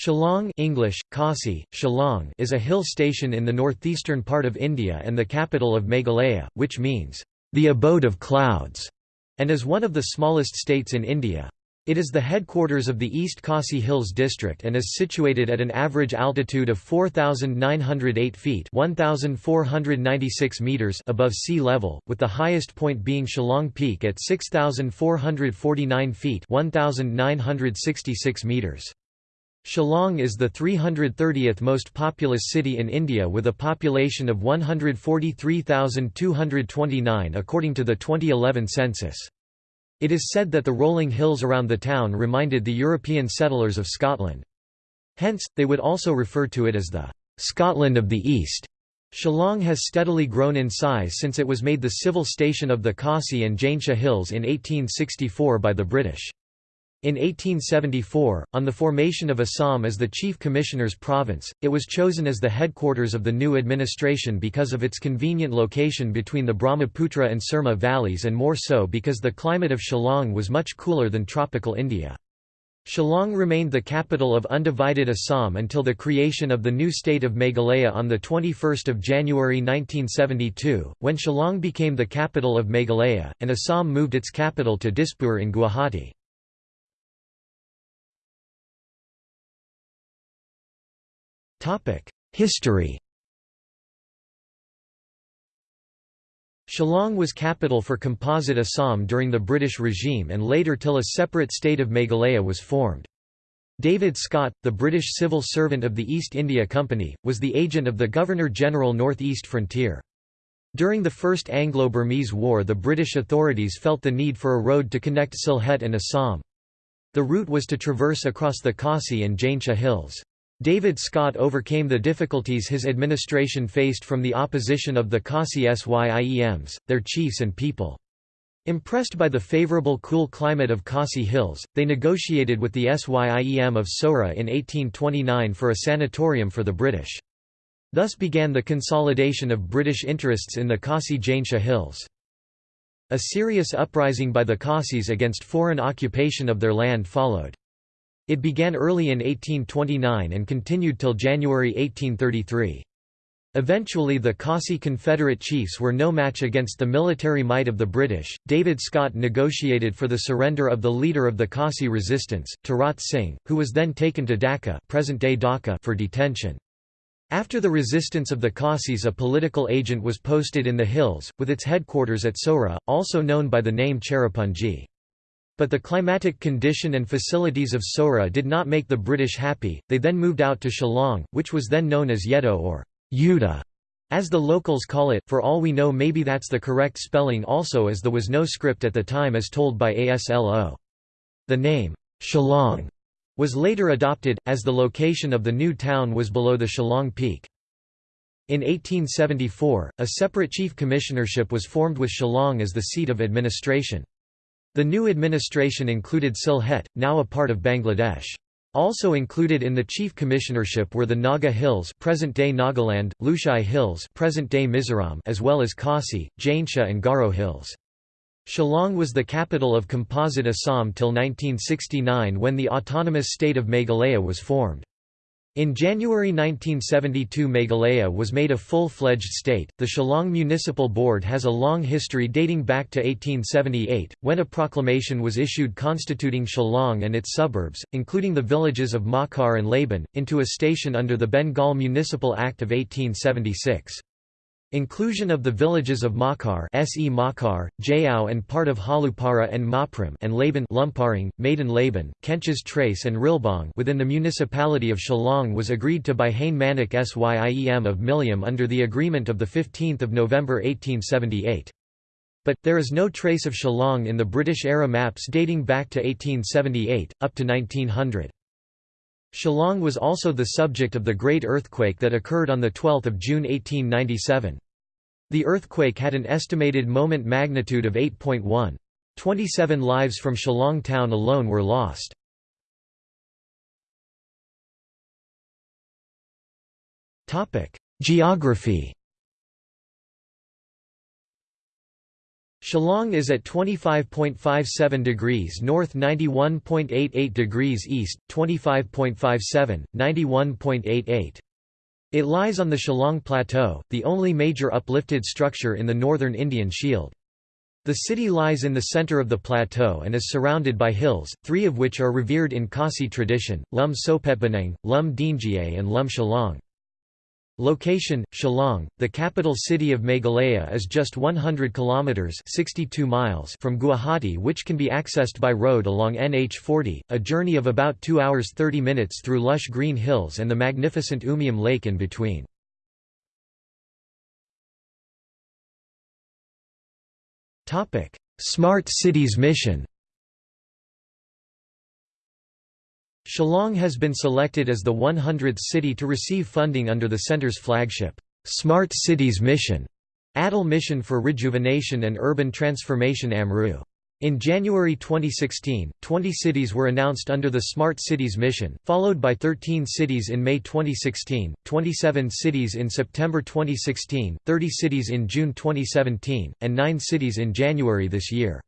Shillong English, Khasi, Shillong is a hill station in the northeastern part of India and the capital of Meghalaya, which means, "...the abode of clouds", and is one of the smallest states in India. It is the headquarters of the East Khasi Hills district and is situated at an average altitude of 4,908 feet 1,496 meters above sea level, with the highest point being Shillong Peak at 6,449 feet 1,966 meters. Shillong is the 330th most populous city in India with a population of 143,229 according to the 2011 census. It is said that the rolling hills around the town reminded the European settlers of Scotland. Hence, they would also refer to it as the Scotland of the East. Shillong has steadily grown in size since it was made the civil station of the Khasi and Jaintia Hills in 1864 by the British. In 1874, on the formation of Assam as the Chief Commissioner's province, it was chosen as the headquarters of the new administration because of its convenient location between the Brahmaputra and Surma valleys and more so because the climate of Shillong was much cooler than tropical India. Shillong remained the capital of undivided Assam until the creation of the new state of Meghalaya on 21 January 1972, when Shillong became the capital of Meghalaya, and Assam moved its capital to Dispur in Guwahati. History Shillong was capital for Composite Assam during the British regime and later till a separate state of Meghalaya was formed. David Scott, the British civil servant of the East India Company, was the agent of the Governor-General North East Frontier. During the First Anglo-Burmese War the British authorities felt the need for a road to connect Sylhet and Assam. The route was to traverse across the Khasi and Jaintia hills. David Scott overcame the difficulties his administration faced from the opposition of the Khasi Syiems, their chiefs and people. Impressed by the favourable cool climate of Khasi Hills, they negotiated with the Syiem of Sora in 1829 for a sanatorium for the British. Thus began the consolidation of British interests in the Khasi Jaintia Hills. A serious uprising by the Khasis against foreign occupation of their land followed. It began early in 1829 and continued till January 1833. Eventually the Khasi Confederate chiefs were no match against the military might of the British. David Scott negotiated for the surrender of the leader of the Khasi resistance, Tarat Singh, who was then taken to Dhaka, present-day Dhaka for detention. After the resistance of the Khasis a political agent was posted in the hills, with its headquarters at Sora, also known by the name Cherrapunji. But the climatic condition and facilities of Sora did not make the British happy, they then moved out to Shillong, which was then known as Yedo or Yuda, as the locals call it, for all we know maybe that's the correct spelling also as there was no script at the time as told by ASLO. The name, Shillong, was later adopted, as the location of the new town was below the Shillong Peak. In 1874, a separate chief commissionership was formed with Shillong as the seat of administration. The new administration included Sylhet, now a part of Bangladesh. Also included in the chief commissionership were the Naga Hills present-day Nagaland, Lushai Hills present-day Mizoram as well as Khasi, Jaintia and Garo Hills. Shillong was the capital of Composite Assam till 1969 when the autonomous state of Meghalaya was formed. In January 1972 Meghalaya was made a full-fledged state. The Shillong Municipal Board has a long history dating back to 1878, when a proclamation was issued constituting Shillong and its suburbs, including the villages of Mawkhar and Laban, into a station under the Bengal Municipal Act of 1876. Inclusion of the villages of Mawkhar, Se Makar, Jaiaw and part of Halupara and Mawprem and Laban Lumparing, Madan Laban, Kenches Trace and Rilbong within the municipality of Shillong was agreed to by Hain Manik Syiem of Mylliem under the agreement of 15 November 1878. But, there is no trace of Shillong in the British-era maps dating back to 1878, up to 1900. Shillong was also the subject of the great earthquake that occurred on 12 June 1897. The earthquake had an estimated moment magnitude of 8.1. 27 lives from Shillong town alone were lost. Geography Shillong is at 25.57 degrees north 91.88 degrees east, 25.57, 91.88. It lies on the Shillong Plateau, the only major uplifted structure in the northern Indian Shield. The city lies in the center of the plateau and is surrounded by hills, three of which are revered in Khasi tradition, Lum Sohpetbneng, Lum Diengiei and Lum Shillong. Location: Shillong, the capital city of Meghalaya is just 100 kilometers (62 miles) from Guwahati which can be accessed by road along NH40, a journey of about 2 hours 30 minutes through lush green hills and the magnificent Umiam Lake in between. Topic: Smart Cities Mission Shillong has been selected as the 100th city to receive funding under the center's flagship, Smart Cities Mission, Atal Mission for Rejuvenation and Urban Transformation AMRU. In January 2016, 20 cities were announced under the Smart Cities mission, followed by 13 cities in May 2016, 27 cities in September 2016, 30 cities in June 2017, and 9 cities in January this year.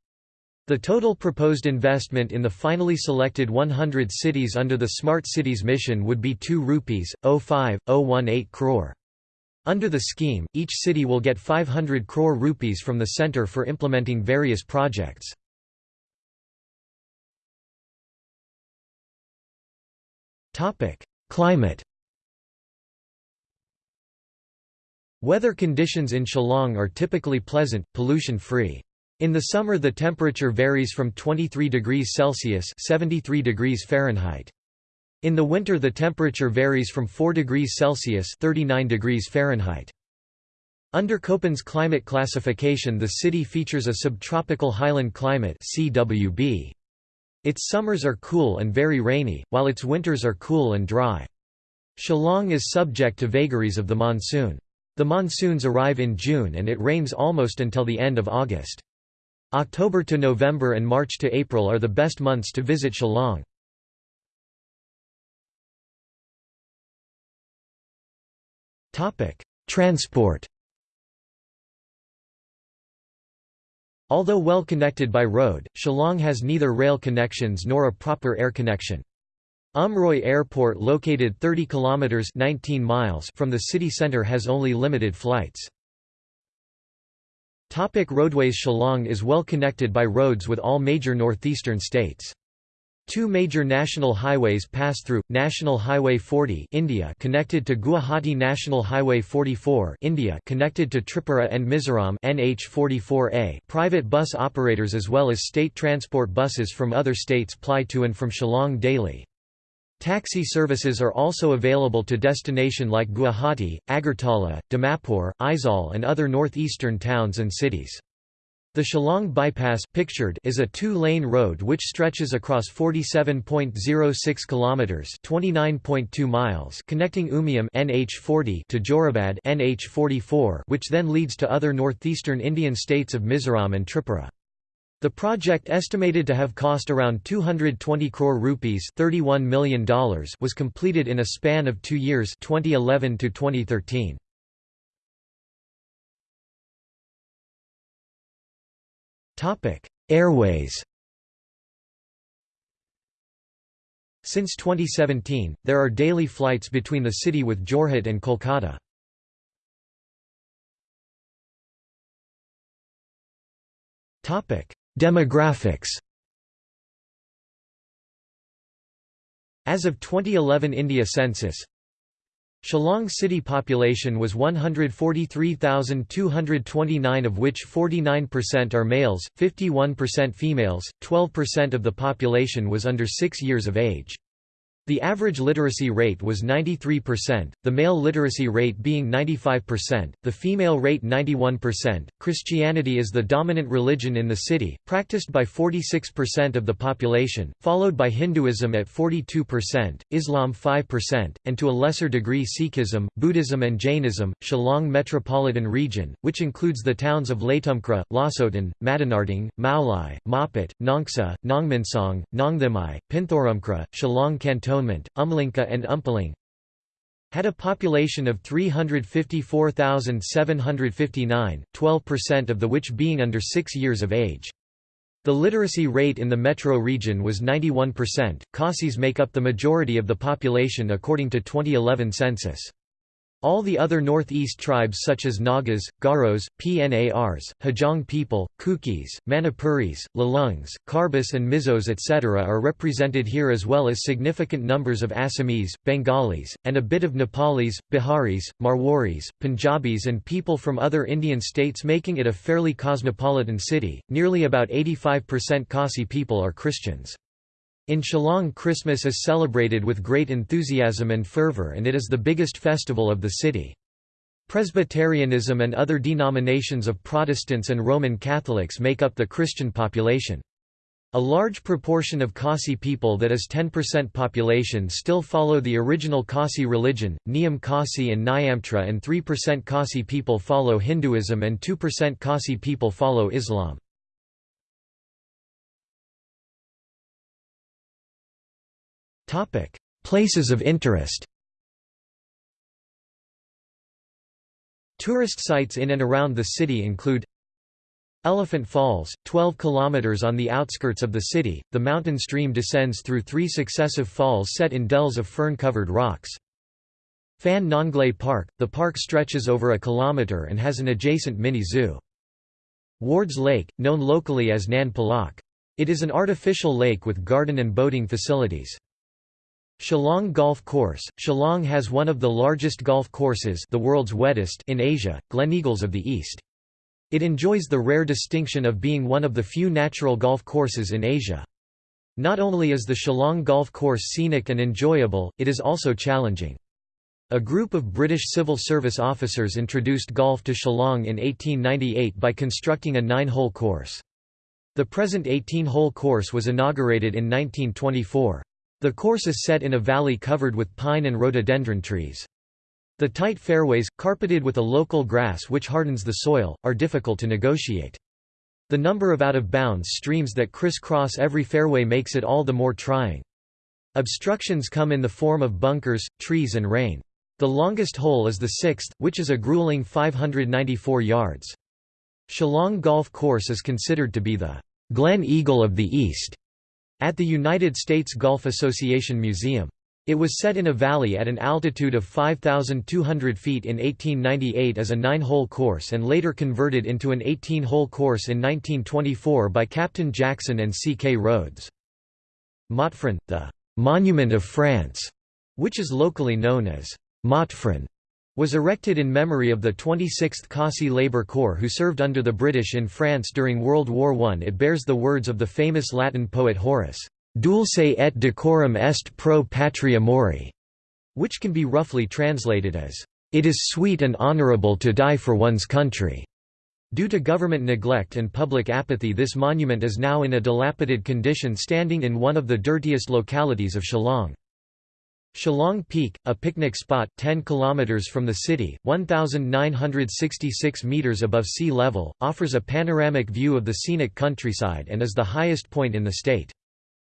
The total proposed investment in the finally selected 100 cities under the Smart Cities mission would be 2 rupees, 05, 018 crore. Under the scheme, each city will get 500 crore rupees from the centre for implementing various projects. Topic: Climate Weather conditions in Shillong are typically pleasant, pollution-free. In the summer the temperature varies from 23 degrees Celsius 73 degrees Fahrenheit. In the winter the temperature varies from 4 degrees Celsius 39 degrees Fahrenheit. Under Köppen's climate classification the city features a subtropical highland climate CWB. Its summers are cool and very rainy, while its winters are cool and dry. Shillong is subject to vagaries of the monsoon. The monsoons arrive in June and it rains almost until the end of August. October to November and March to April are the best months to visit Shillong. Transport Although well connected by road, Shillong has neither rail connections nor a proper air connection. Umroi Airport located 30 kilometers 19 miles from the city center has only limited flights. Topic roadways Shillong is well connected by roads with all major northeastern states. Two major national highways pass through: National Highway 40, India, connected to Guwahati National Highway 44, India, connected to Tripura and Mizoram, NH44A. Private bus operators as well as state transport buses from other states ply to and from Shillong daily. Taxi services are also available to destination like Guwahati, Agartala, Dimapur, Aizawl and other northeastern towns and cities. The Shillong Bypass pictured is a two-lane road which stretches across 47.06 kilometers, 29.2 miles, connecting Umiam NH40 to Jorabad NH44, which then leads to other northeastern Indian states of Mizoram and Tripura. The project estimated to have cost around 220 crore rupees $31 million was completed in a span of two years 2011 to 2013. Airways Since 2017, there are daily flights between the city with Jorhat and Kolkata. Topic: Demographics As of 2011 India census Shillong city population was 143,229 of which 49% are males, 51% females, 12% of the population was under 6 years of age. The average literacy rate was 93%, the male literacy rate being 95%, the female rate 91%. Christianity is the dominant religion in the city, practiced by 46% of the population, followed by Hinduism at 42%, Islam 5%, and to a lesser degree Sikhism, Buddhism, and Jainism. Shillong Metropolitan Region, which includes the towns of Laitumkhrah, Lawsohtun, Madanrting, Mawlai, Mawpat, Nongsa, Nongmynsong, Nongthymmai, Pynthorumkhrah, Shillong Canton Umlyngka and Umpling had a population of 354,759, 12% of the which being under 6 years of age. The literacy rate in the metro region was 91%. Khasis make up the majority of the population according to 2011 census. All the other northeast tribes such as Nagas, Garos, Pnars, Hajong people, Kukis, Manipuris, Lalungs, Karbis and Mizos etc. are represented here as well as significant numbers of Assamese, Bengalis, and a bit of Nepalis, Biharis, Marwaris, Punjabis and people from other Indian states making it a fairly cosmopolitan city. Nearly about 85% Khasi people are Christians. In Shillong Christmas is celebrated with great enthusiasm and fervor and it is the biggest festival of the city. Presbyterianism and other denominations of Protestants and Roman Catholics make up the Christian population. A large proportion of Khasi people that is 10% population still follow the original Khasi religion, Niam Khasi and Niamtre and 3% Khasi people follow Hinduism and 2% Khasi people follow Islam. Places of interest Tourist sites in and around the city include Elephant Falls, 12 kilometers on the outskirts of the city, the mountain stream descends through three successive falls set in dells of fern-covered rocks. Phan Nonglait Park, the park stretches over a kilometer and has an adjacent mini-zoo. Ward's Lake, known locally as Nan Polok. It is an artificial lake with garden and boating facilities. Shillong Golf Course Shillong has one of the largest golf courses the world's wettest in Asia, Gleneagles of the East. It enjoys the rare distinction of being one of the few natural golf courses in Asia. Not only is the Shillong Golf Course scenic and enjoyable, it is also challenging. A group of British civil service officers introduced golf to Shillong in 1898 by constructing a nine-hole course. The present 18-hole course was inaugurated in 1924. The course is set in a valley covered with pine and rhododendron trees. The tight fairways, carpeted with a local grass which hardens the soil, are difficult to negotiate. The number of out-of-bounds streams that criss-cross every fairway makes it all the more trying. Obstructions come in the form of bunkers, trees and rain. The longest hole is the sixth, which is a grueling 594 yards. Shillong Golf Course is considered to be the Glen Eagle of the East at the United States Golf Association Museum. It was set in a valley at an altitude of 5,200 feet in 1898 as a nine-hole course and later converted into an 18-hole course in 1924 by Captain Jackson and C. K. Rhodes. Motphran, the «Monument of France», which is locally known as Motphran, was erected in memory of the 26th Khasi Labour Corps who served under the British in France during World War I. It bears the words of the famous Latin poet Horace, "'Dulce et decorum est pro patria mori'", which can be roughly translated as, "'It is sweet and honourable to die for one's country'". Due to government neglect and public apathy this monument is now in a dilapidated condition standing in one of the dirtiest localities of Shillong. Shillong Peak, a picnic spot 10 km from the city, 1,966 metres above sea level, offers a panoramic view of the scenic countryside and is the highest point in the state.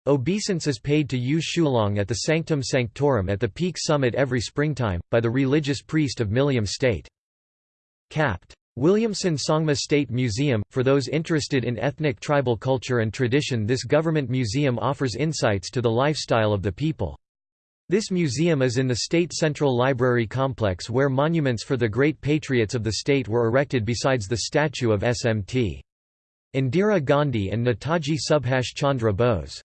Obeisance is paid to Yu Shulong at the Sanctum Sanctorum at the peak summit every springtime, by the religious priest of Mylliem State. Capt. Williamson Sangma State Museum – For those interested in ethnic tribal culture and tradition this government museum offers insights to the lifestyle of the people. This museum is in the State Central Library complex where monuments for the great patriots of the state were erected besides the statue of SMT. Indira Gandhi and Netaji Subhash Chandra Bose.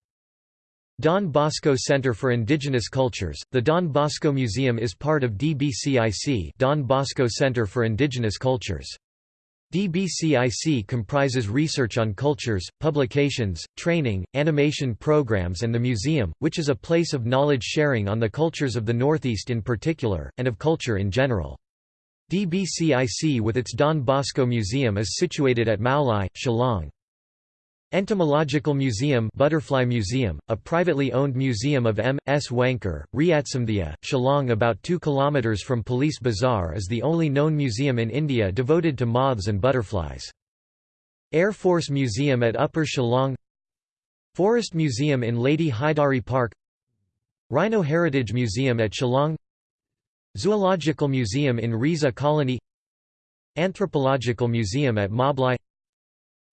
Don Bosco Center for Indigenous Cultures. The Don Bosco Museum is part of DBCIC, Don Bosco Center for Indigenous Cultures. DBCIC comprises research on cultures, publications, training, animation programs and the museum, which is a place of knowledge sharing on the cultures of the Northeast in particular, and of culture in general. DBCIC with its Don Bosco Museum is situated at Mawlai, Shillong. Entomological Museum Butterfly Museum, a privately owned museum of M. S. Wankhar, Riatsamthia, Shillong about 2 km from Police Bazaar is the only known museum in India devoted to moths and butterflies. Air Force Museum at Upper Shillong Forest Museum in Lady Hydari Park Rhino Heritage Museum at Shillong Zoological Museum in Risa Colony Anthropological Museum at Mawlai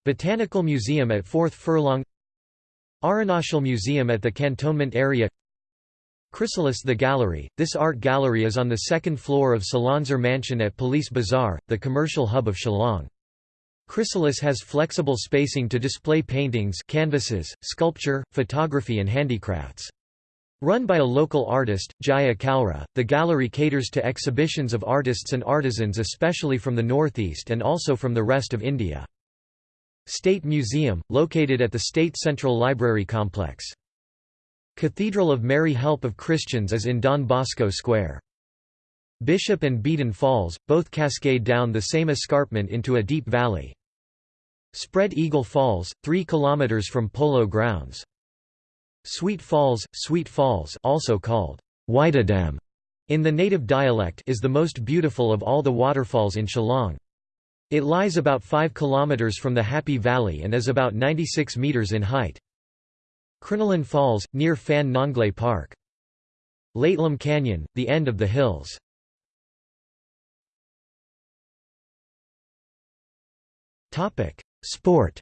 Botanical Museum at 4th Furlong Arunachal Museum at the Cantonment area Chrysalis The Gallery, this art gallery is on the second floor of Salansar Mansion at Police Bazaar, the commercial hub of Shillong. Chrysalis has flexible spacing to display paintings canvases, sculpture, photography and handicrafts. Run by a local artist, Jaya Kalra, the gallery caters to exhibitions of artists and artisans especially from the northeast and also from the rest of India. State Museum, located at the State Central Library Complex. Cathedral of Mary Help of Christians is in Don Bosco Square. Bishop and Beaton Falls, both cascade down the same escarpment into a deep valley. Spread Eagle Falls, 3 km from Polo Grounds. Sweet Falls, Sweet Falls also called Whitedam in the native dialect is the most beautiful of all the waterfalls in Shillong. It lies about 5 km from the Happy Valley and is about 96 metres in height. Crinoline Falls, near Phan Nonglait Park. Laitlum Canyon, the end of the hills. Sport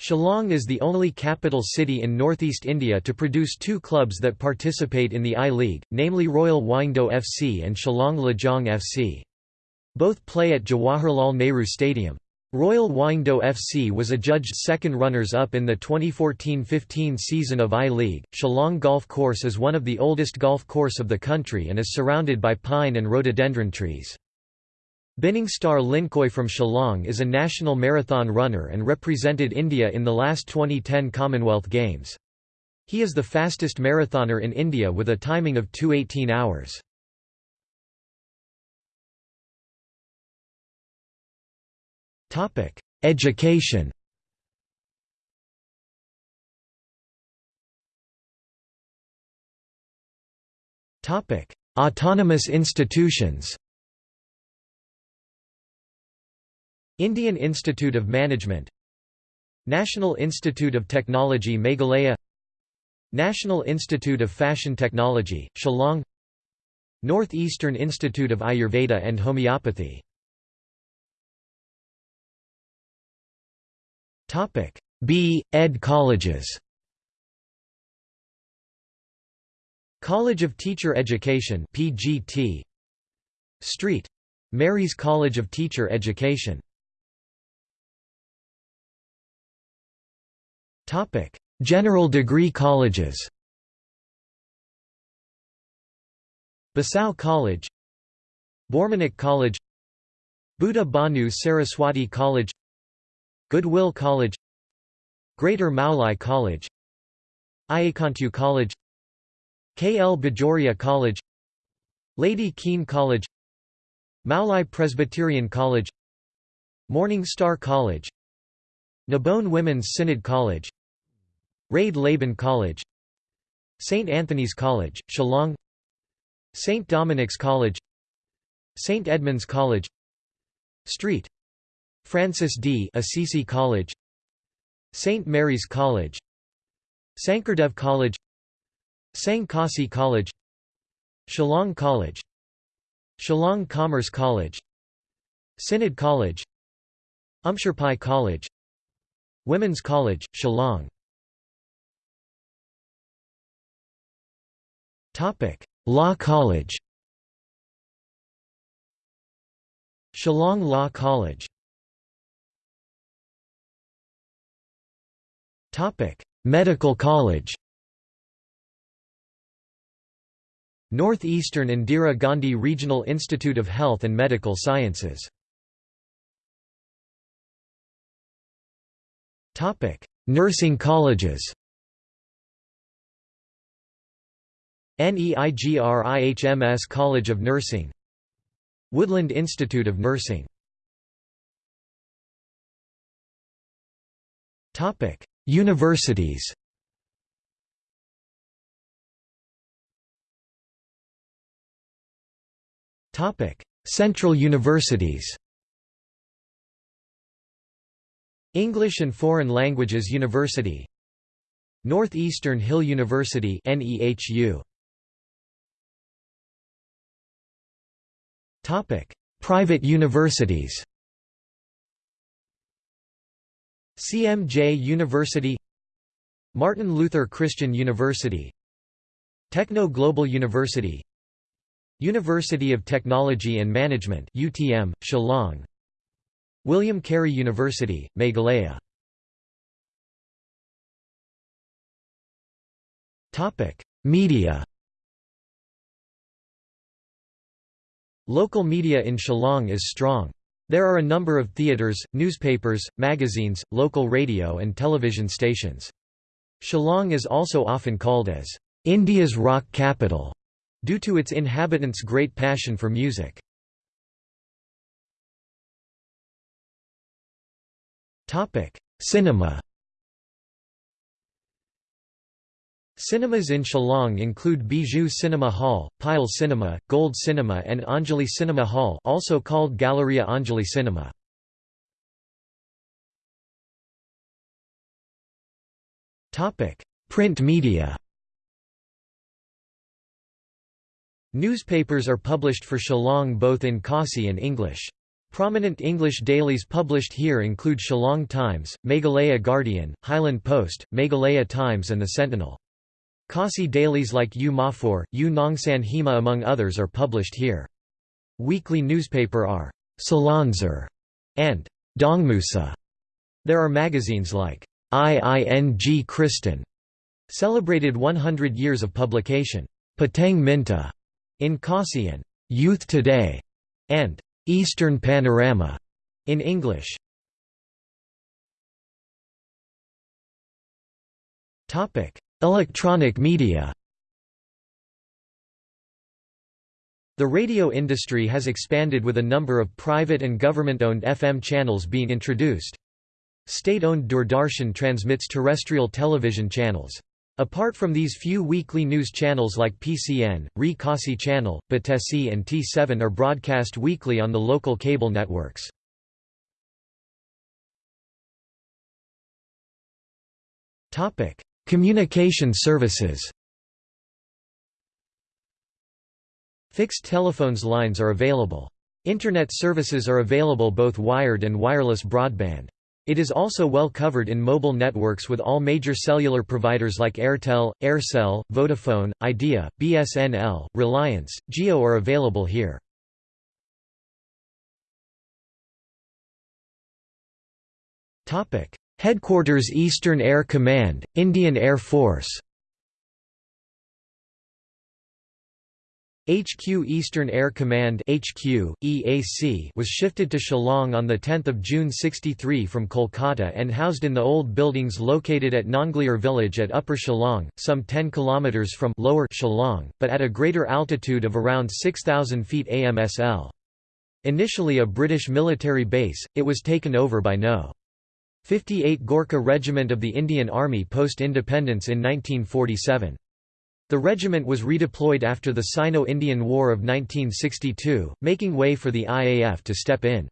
Shillong is the only capital city in northeast India to produce two clubs that participate in the I-League, namely Royal Wahingdoh FC and Shillong Lajong FC. Both play at Jawaharlal Nehru Stadium. Royal Wahingdoh FC was adjudged second runners-up in the 2014-15 season of I-League. Shillong Golf Course is one of the oldest golf course of the country and is surrounded by pine and rhododendron trees. Binning Star Lyngkhoi from Shillong is a national marathon runner and represented India in the last 2010 Commonwealth Games. He is the fastest marathoner in India with a timing of 2:18 hours. Education. Autonomous institutions. Indian Institute of Management National Institute of Technology Meghalaya National Institute of Fashion Technology, Shillong Northeastern Institute of Ayurveda and Homeopathy. B. Ed colleges. College of Teacher Education PGT Street. Mary's College of Teacher Education Topic: General degree colleges. Basau College, Bormanik College, Buddha Banu Saraswati College, Goodwill College, Greater Mawlai College, Ayakantu College, K. L. Bajoria College, Lady Keane College, Mawlai Presbyterian College, Morning Star College, Nabone Women's Synod College Raid Laban College St. Anthony's College, Shillong St. Dominic's College St. Edmund's College Street Francis D. Assisi College St. Mary's College Sankardev College Seng Khasi College Shillong College Shillong Commerce College Synod College Umshyrpi College Women's College, Shillong Law College Shillong Law College Medical College Northeastern Indira Gandhi Regional Institute of Health and Medical Sciences Nursing colleges NEIGRIHMS College of Nursing Woodland Institute of Nursing. Universities. Central universities. English and Foreign Languages University. Northeastern Hill University NEHU Private universities CMJ University Martin Luther Christian University Techno Global University University of Technology and Management UTM, Shillong William Carey University, Meghalaya Media Local media in Shillong is strong. There are a number of theatres, newspapers, magazines, local radio and television stations. Shillong is also often called as India's rock capital, due to its inhabitants' great passion for music. Cinema Cinemas in Shillong include Bijou Cinema Hall, Pyle Cinema, Gold Cinema and Anjali Cinema Hall also called Galleria Anjali Cinema. Print media Newspapers are published for Shillong both in Khasi and English. Prominent English dailies published here include Shillong Times, Meghalaya Guardian, Highland Post, Meghalaya Times and The Sentinel. Khasi dailies like U Mawphor, U Nongsan Hema among others are published here. Weekly newspaper are Salanzer and Dongmusa. There are magazines like IING Kristen, celebrated 100 years of publication, Patang Minta in Khasi and Youth Today, and Eastern Panorama in English. Topic: Electronic media The radio industry has expanded with a number of private and government-owned FM channels being introduced. State-owned Doordarshan transmits terrestrial television channels. Apart from these few weekly news channels like PCN, Re Khasi Channel, Batesi and T7 are broadcast weekly on the local cable networks. Communication services Fixed telephones lines are available. Internet services are available both wired and wireless broadband. It is also well covered in mobile networks with all major cellular providers like Airtel, Aircel, Vodafone, Idea, BSNL, Reliance, Jio are available here. Headquarters Eastern Air Command, Indian Air Force HQ Eastern Air Command HQ, EAC was shifted to Shillong on 10 June 63 from Kolkata and housed in the old buildings located at Nonglier village at Upper Shillong, some 10 km from Lower Shillong, but at a greater altitude of around 6,000 feet AMSL. Initially a British military base, it was taken over by No. 58 Gorkha Regiment of the Indian Army post-independence in 1947. The regiment was redeployed after the Sino-Indian War of 1962, making way for the IAF to step in.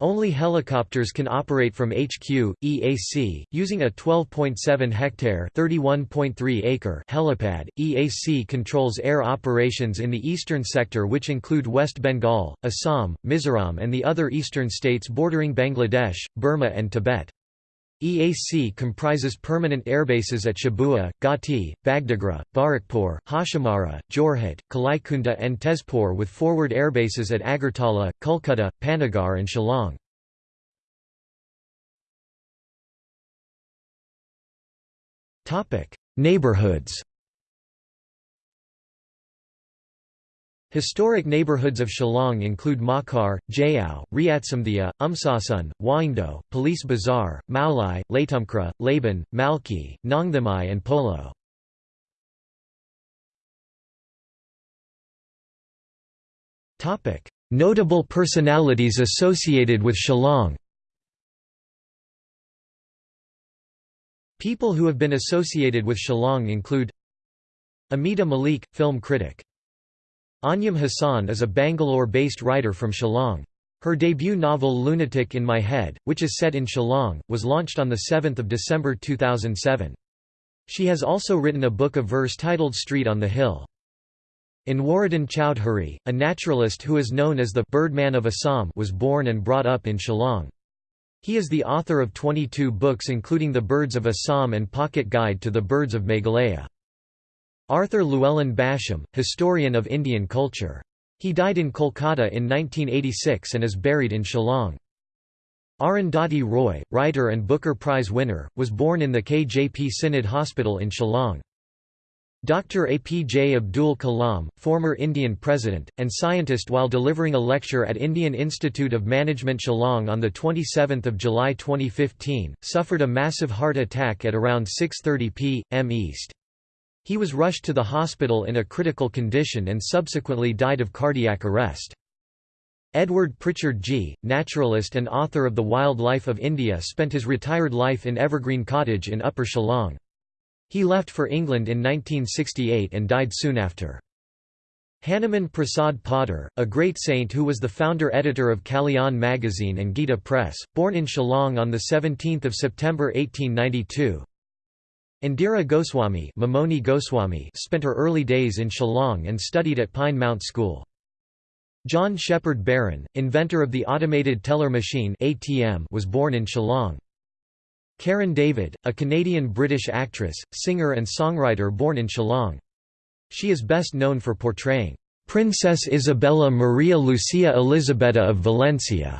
Only helicopters can operate from HQ, EAC, using a 12.7 hectare (31.3 acre) helipad. EAC controls air operations in the eastern sector which include West Bengal, Assam, Mizoram and the other eastern states bordering Bangladesh, Burma and Tibet. EAC comprises permanent airbases at Chabua, Gati, Bagdogra, Barrackpore, Hashimara, Jorhat, Kalaikunda and Tezpur with forward airbases at Agartala, Kolkata, Panagarh and Shillong. Neighborhoods Historic neighborhoods of Shillong include Mawkhar, Jaiaw, Riatsamthia, Umsasun, Waindo, Police Bazaar, Mawlai, Laitumkhrah, Laban, Malki, Nongthymmai and Polo. Notable personalities associated with Shillong People who have been associated with Shillong include Amita Malik, film critic Anjum Hasan is a Bangalore-based writer from Shillong. Her debut novel Lunatic in My Head, which is set in Shillong, was launched on 7 December 2007. She has also written a book of verse titled Street on the Hill. Anwaruddin Choudhury, a naturalist who is known as the Birdman of Assam was born and brought up in Shillong. He is the author of 22 books including The Birds of Assam and Pocket Guide to the Birds of Meghalaya. Arthur Llewellyn Basham, historian of Indian culture. He died in Kolkata in 1986 and is buried in Shillong. Arundhati Roy, writer and Booker Prize winner, was born in the KJP Synod Hospital in Shillong. Dr. APJ Abdul Kalam, former Indian president, and scientist while delivering a lecture at Indian Institute of Management Shillong on 27 July 2015, suffered a massive heart attack at around 6.30 p.m. East. He was rushed to the hospital in a critical condition and subsequently died of cardiac arrest. Edward Pritchard Gee, naturalist and author of The Wild Life of India spent his retired life in Evergreen Cottage in Upper Shillong. He left for England in 1968 and died soon after. Hanuman Prasad Poddar, a great saint who was the founder-editor of Kalyan magazine and Gita Press, born in Shillong on 17 September 1892. Indira Goswami, Mamoni Goswami spent her early days in Shillong and studied at Pine Mount School. John Shepherd-Barron, inventor of the automated teller machine ATM, was born in Shillong. Karen David, a Canadian-British actress, singer and songwriter born in Shillong. She is best known for portraying Princess Isabella Maria Lucia Elisabetta of Valencia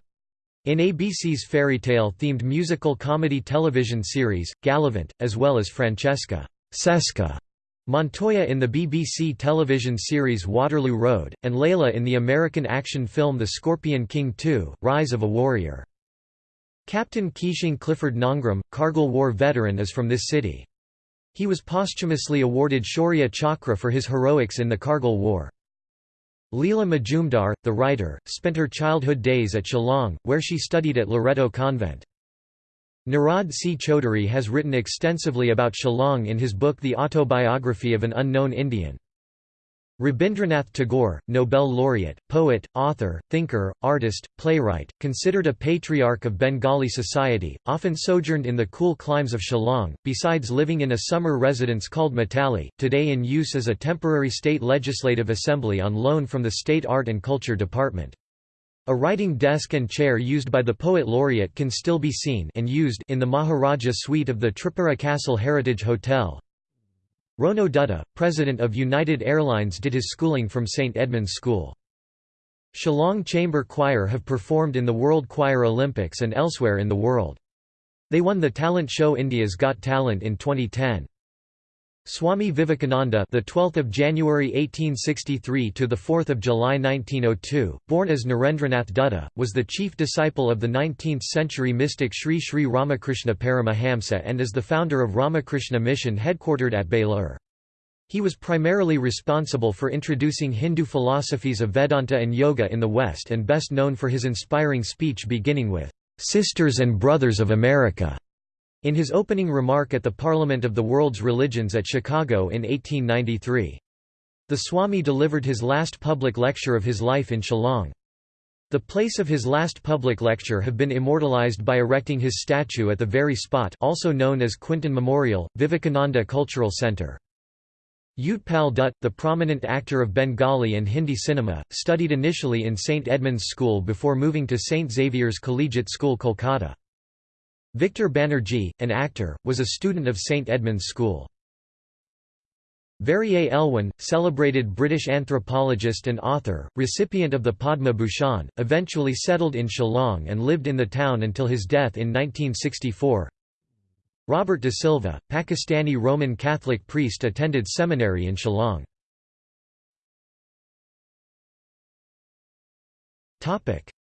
in ABC's fairy tale themed musical comedy television series, Galavant, as well as Francesca Cesca Montoya in the BBC television series Waterloo Road, and Layla in the American action film The Scorpion King 2, Rise of a Warrior. Captain Keishing Clifford Nongrum, Kargil War veteran is from this city. He was posthumously awarded Shaurya Chakra for his heroics in the Kargil War. Leela Majumdar, the writer, spent her childhood days at Shillong, where she studied at Loreto Convent. Nirad C. Chaudhuri has written extensively about Shillong in his book The Autobiography of an Unknown Indian. Rabindranath Tagore, Nobel laureate, poet, author, thinker, artist, playwright, considered a patriarch of Bengali society, often sojourned in the cool climes of Shillong, besides living in a summer residence called Matali, today in use as a temporary state legislative assembly on loan from the State Art and Culture Department. A writing desk and chair used by the poet laureate can still be seen and used in the Maharaja suite of the Tripura Castle Heritage Hotel, Rono Dutta, president of United Airlines did his schooling from St Edmund's School. Shillong Chamber Choir have performed in the World Choir Olympics and elsewhere in the world. They won the talent show India's Got Talent in 2010. Swami Vivekananda, the 12th of January 1863 to the 4th of July 1902, born as Narendranath Dutta, was the chief disciple of the 19th-century mystic Sri Sri Ramakrishna Paramahamsa and is the founder of Ramakrishna Mission headquartered at Belur. He was primarily responsible for introducing Hindu philosophies of Vedanta and Yoga in the West and best known for his inspiring speech beginning with, "'Sisters and Brothers of America' In his opening remark at the Parliament of the World's Religions at Chicago in 1893. The Swami delivered his last public lecture of his life in Shillong. The place of his last public lecture have been immortalized by erecting his statue at the very spot also known as Quinton Memorial, Vivekananda Cultural Center. Utpal Dutt, the prominent actor of Bengali and Hindi cinema, studied initially in St Edmund's School before moving to St Xavier's Collegiate School Kolkata. Victor Banerjee, an actor, was a student of St Edmund's School. Verrier Elwin, celebrated British anthropologist and author, recipient of the Padma Bhushan, eventually settled in Shillong and lived in the town until his death in 1964. Robert de Silva, Pakistani Roman Catholic priest attended seminary in Shillong.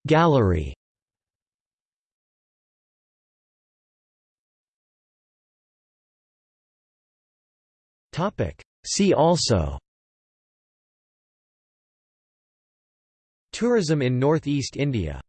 Gallery See also Tourism in Northeast India